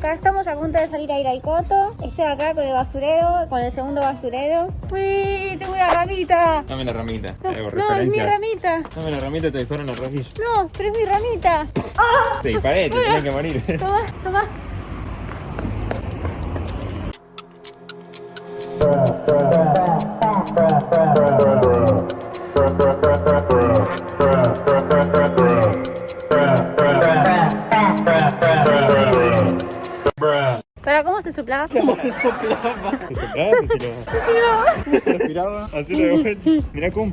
Acá estamos a punto de salir a ir al coto. Estoy acá con el basurero, con el segundo basurero. Uy, tengo una ramita. Dame la ramita. No, es mi ramita. Dame la ramita, te disparan la rodilla. No, pero es mi ramita. Te disparé, te Bueno. tenés que morir. Toma, toma. soplaba. ¿Cómo se soplaba? Se soplaba, se tiraba. Se respiraba. Así de vuelta. Mirá cum.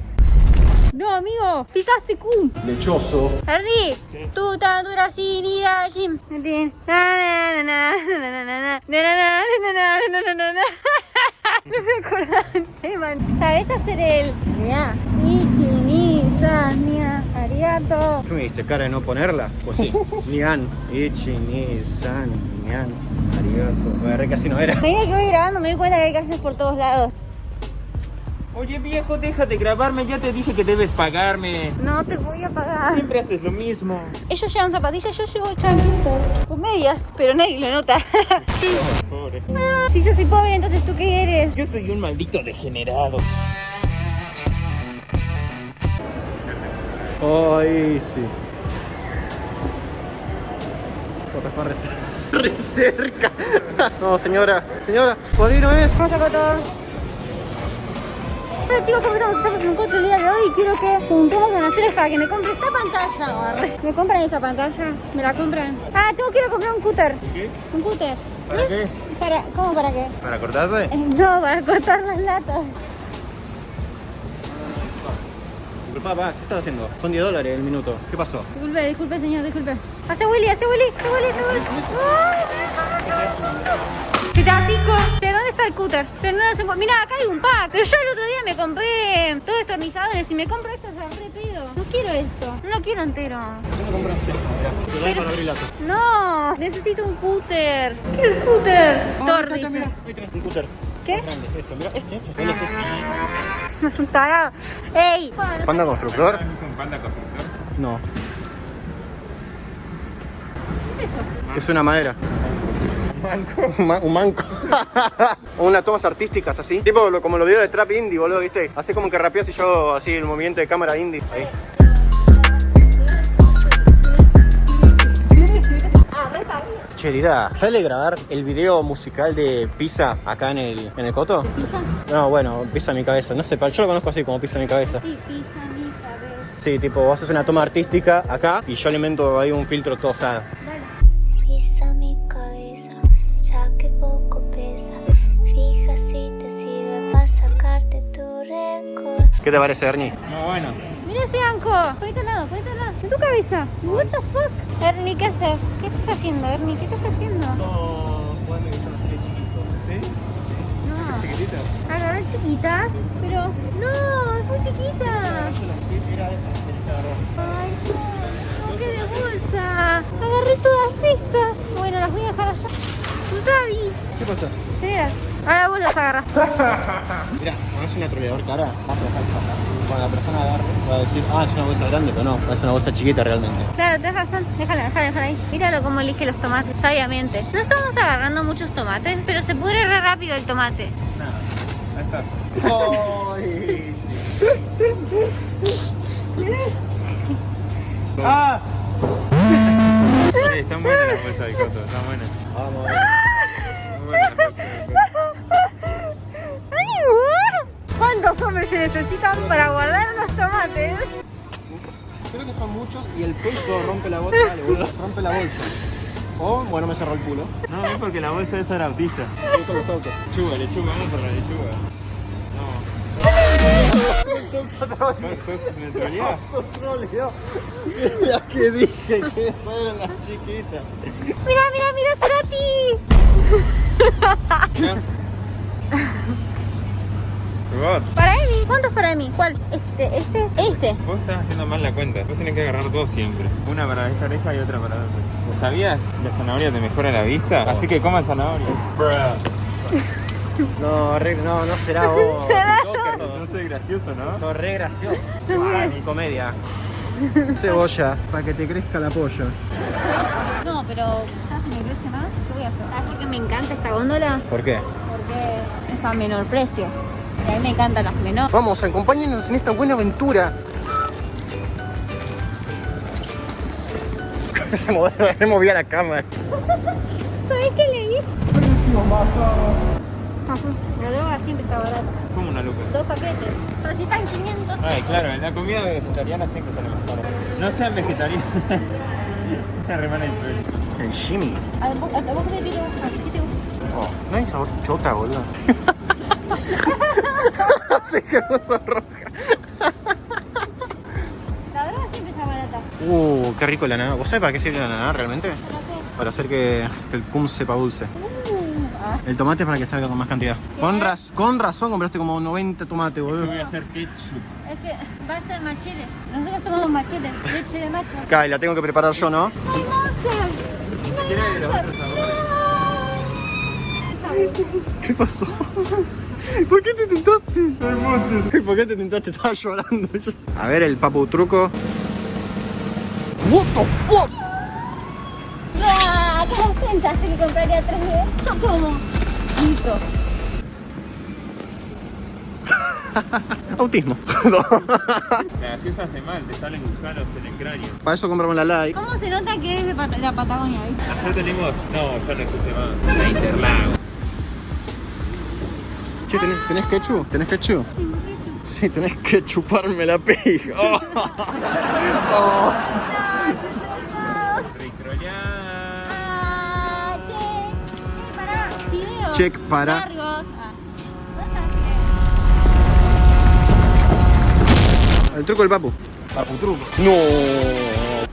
No, amigo, pisaste cum. Lechoso. Harry, tú tan dura sin ir a. No me acordaba del tema. ¿Sabes hacer el? Mira. Ni, ni arigato. ¿Qué me diste cara de no ponerla? Pues sí. Nian, Ichi, Ni, San, Nian, Arigato. Me agarré casi no era. Medida que voy grabando me doy cuenta que hay por todos lados. Oye viejo, deja de grabarme, ya te dije que debes pagarme. No te voy a pagar. Siempre haces lo mismo. Ellos llevan zapatillas, yo llevo chanquitos. Con medias, pero nadie lo nota. sí. Pobre. Si yo soy pobre, entonces tú qué eres. Yo soy un maldito degenerado. Ay, sí. Puta, fue re cer- re cerca. No, señora, señora, por ahí no es. Vamos a todo. Hola chicos, ¿cómo estamos? Estamos en un coche el día de hoy y quiero que juntemos donaciones para que me compre esta pantalla. Arre. ¿Me compran esa pantalla? ¿Me la compran? Ah, tengo quiero comprar un cúter. ¿Qué? Un cúter. ¿Para qué? Para, ¿Cómo para qué? ¿Para cortarte? Eh, No, para cortar las latas. Disculpa, va, ¿qué estás haciendo? Son 10 dólares el minuto. ¿Qué pasó? Disculpe, disculpe señor, disculpe. Hace Willy, hace Willy, hace Willy, hace Willy. ¿Qué tal, chico? ¿De dónde está el cúter? Pero no encuentro. Mira, acá hay un pack. Pero yo el otro día me compré todos destornilladores y me compro esto, se re pedo. No quiero esto. No lo quiero entero. Yo me mirá. Doy para abrir lata. No, necesito un cúter. Quiero el cúter. Ahí tenés un cúter. ¿Qué? Grande, esto, mira, este, este. ¿Cuál es este? No es un tarado. ¡Ey! ¿Panda constructor? ¿Viste un panda constructor? No. Es una madera. Manco. Un, ma- un manco. Unas tomas artísticas así. Tipo como los videos de trap indie, boludo, ¿viste? Así como que rapeas y yo así el movimiento de cámara indie. Ahí. Lida, ¿sale grabar el video musical de Pisa acá en el, en el coto? ¿Pisa? No, bueno, Pisa mi cabeza. No sé, pero yo lo conozco así como Pisa mi cabeza. Sí, pisa mi cabeza. Sí, tipo, vos haces una toma artística acá y yo le invento ahí un filtro todo, o sea, Pisa mi cabeza, ya que poco pesa. Fija si te sirve para sacarte tu récord. ¿Qué te parece, Ernie? Muy bueno. Ese anco. Ponete al lado, ponete al lado. En tu cabeza. What the fuck? Ernie, ¿qué haces? ¿Qué estás haciendo, Ernie? ¿Qué estás haciendo? No, que son así chiquitos. ¿Sí? No. ¿Chiquititas? Agarrar chiquitas, pero no, es muy chiquita. Ay, no, qué de bolsa. Agarré todas estas. Bueno, las voy a dejar allá. ¿Qué pasa? ¿qué Ahora vos las agarras. Mira, cuando es un atroleador cara, cuando la persona agarre, va a decir, ah, es una bolsa grande, pero no, es una bolsa chiquita realmente. Claro, tenés razón. Déjala, déjala, déjala ahí. Míralo cómo elige los tomates, sabiamente. No estamos agarrando muchos tomates, pero se pudre re rápido el tomate. Nada. Ahí está. Ay, ¡Ah! Sí, están buenas las bolsas de coto, están buenas. Vamos. Necesitan para guardar unos tomates? Creo que son muchos y el peso rompe la bolsa, boludo, rompe la bolsa. O, bueno, me cerró el culo. No, es porque la bolsa esa era autista. Con los autos. Lechuga, lechuga, vamos por la lechuga. No. ¿Fue, fue neutralidad? Troleó. Mira que dije que son las chiquitas. Mira, mira, mira, Cerati. Robot, Para Emi. ¿Cuántos para Emi? ¿Cuál? Este, este, este. vos estás haciendo mal la cuenta. Vos tenés que agarrar dos siempre. Una para esta oreja y otra para la otra. ¿Sabías? La zanahoria te mejora la vista. Así que coman zanahoria. No, re- no, no será vos. Joker, No no. soy gracioso, ¿no? Sos re gracioso. Ah, ni comedia. Cebolla, para que te crezca la pollo. No, pero ¿sabes si me crece más? ¿Qué voy a viaje. ¿Sabes por qué me encanta esta góndola? ¿Por qué? Porque es a menor precio. Y a mí me encantan las menores. Vamos, acompáñenos en esta buena aventura. Se movió, se movía la cámara. ¿Sabes qué leí? La droga siempre está barata. Como una luca. Dos paquetes. Pero si están 500. Ay, claro, en la comida vegetariana siempre sale más caro. No sean vegetarianos. Remana. El Jimmy. ¿A vos, a vos qué te gusta? ¿Qué te gusta? Oh, no hay sabor chota, boludo. Se quedó roja. La droga siempre está barata. Uh, qué rico el ananá. ¿Vos sabés para qué sirve el ananá realmente? Para hacer que, que el cum sepa dulce. Uh, ah. El tomate es para que salga con más cantidad. Con, raz- con razón compraste como 90 tomates, boludo. voy a hacer ketchup. Es que va a ser machile. Nosotros tomamos machile. Leche de macho. Y la tengo que preparar yo, ¿no? ¡Ay. ¿Qué pasó? ¿Por qué te tentaste? ¿Por qué te tentaste? Estaba llorando. yo. A ver el papu truco. What the fuck? ¡Ah! ¿Qué pensaste que compraría 3D? Yo como. Cito. Autismo. La gaseosa hace mal, te salen gusanos en el cráneo. Para eso compramos la like. ¿Cómo se nota que es de Pat- la Patagonia, viste? Ayer tenemos. No, ya no existe más. La Interlago. Che, ¿tenés, tenés ketchup? ¿Tenés ketchup? Sí, tenés que chuparme la pija. Oh. Oh. Check. Para. Ah. ¿Dónde está El truco del papu. Papu truco. No. La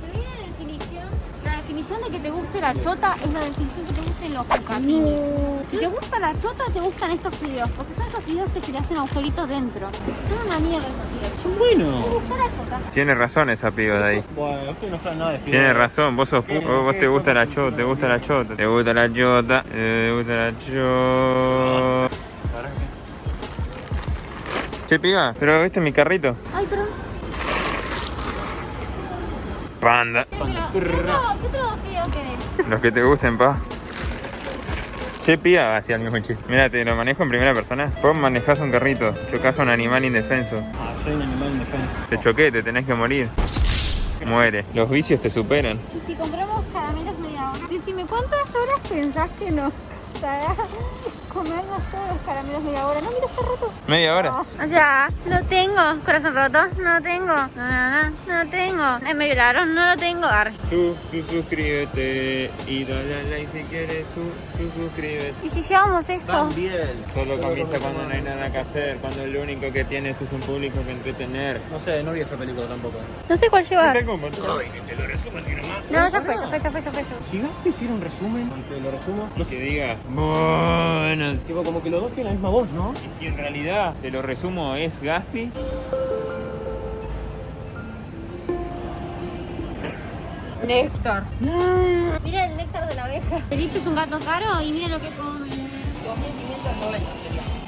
definición. La definición de que te guste la chota es la definición que te gusten los bucatines. Si te gusta la chota, te gustan estos videos. Porque son esos videos que se le hacen agujeritos dentro. Son una mierda esos videos. Son ¿Te buenos. gusta la chota? Tiene razón esa piba de ahí. Bueno, usted no sabe nada de Tiene razón, vos sos pu- vos, vos te gusta la chota, te gusta la chota, te gusta la chota, te gusta la chota. Che piba, pero viste mi carrito. Ay, perdón. Panda. ¿Qué otro, qué otro- qué otro video querés? Los que te gusten, pa. Che piba, hacía el mismo chiste. Mira, te lo manejo en primera persona. Vos manejás un carrito, chocas a un animal indefenso. Ah, soy un animal indefenso. Te choqué, te tenés que morir. Muere. Los vicios te superan. Y si compramos caramelos media hora. Decime, ¿cuántas horas pensás que nos comernos todos los caramelos media hora? No, mira, está roto. Media hora. O sea, lo tengo. Corazón roto, no lo tengo. No, no, no, no lo tengo. Es medio ladrón, no lo tengo. Arre. Su, su, suscríbete y dale al like si quieres. Su, su, suscríbete. ¿Y si llevamos esto? bien. Solo comienza cuando no hay nada que hacer, cuando lo único que tienes es un público que entretener. No sé, no vi esa película tampoco. No sé cuál llevar. Tengo un montón. No, ya fue, ya fue, ya fue, ya fue. Si Gaspi hiciera un resumen, te lo resumo. Que diga, bueno. Tipo, como que los dos tienen la misma voz, ¿no? Y si en realidad, te lo resumo, es Gaspi, Néctar. Mira el néctar de la abeja. Felipe es un gato caro y mira lo que come.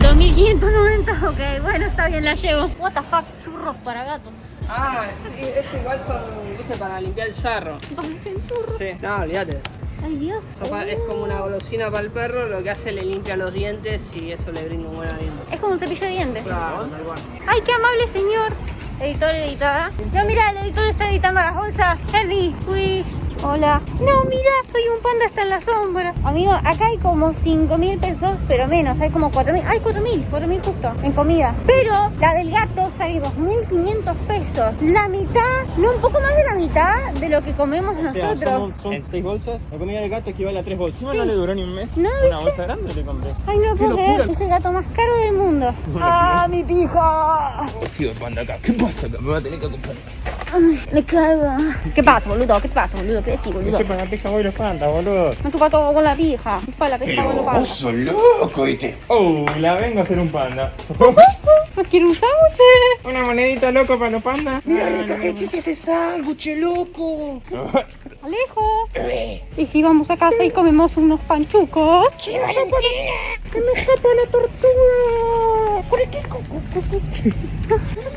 2590. ok, bueno, está bien, la llevo. What the fuck, churros para gatos. Ah, sí, esto igual son, viste, para limpiar el sarro. Parecen churros. Sí, no, olvídate. Ay, Dios. Es como una golosina para el perro, lo que hace le limpia los dientes y eso le brinda un buen aliento. Es como un cepillo de dientes. Claro, tal cual. Ay, qué amable señor. Editor, editada. No, mira, el editor está editando las bolsas. Henry, uy. Hola. No, mira, soy un panda, está en la sombra. Amigo, acá hay como 5 mil pesos, pero menos. Hay como 4 mil. Hay 4 mil, 4 mil justo, en comida. Pero la del gato sale 2.500 pesos. La mitad, no, un poco más de la mitad de lo que comemos O sea, nosotros. son, son seis bolsas. La comida del gato equivale a tres bolsas. no le duró ni un mes. No, Una bolsa grande le compré. Ay, no lo puedo locura. creer. Es el gato más caro del mundo. ¡Ah, mi pija! Tío, panda acá, ¿qué pasa acá? Me va a tener que comprar. Ay, me cago. ¿Qué pasa, boludo? ¿Qué pasa, boludo? ¿Qué decís, boludo? ¿Qué para la pija voy los pandas, boludo? Me chupa todo con la pija. Chupa la pija con la sos loco, ¿viste? Oh, la vengo a hacer un panda. ¿No quiero un sándwich? Una monedita loco para los pandas. Mira, recajete ese sándwich, loco. Alejo. ¿Y si vamos a casa y comemos unos panchucos? ¡Che, Valentina! ¡Se me escapa la tortuga!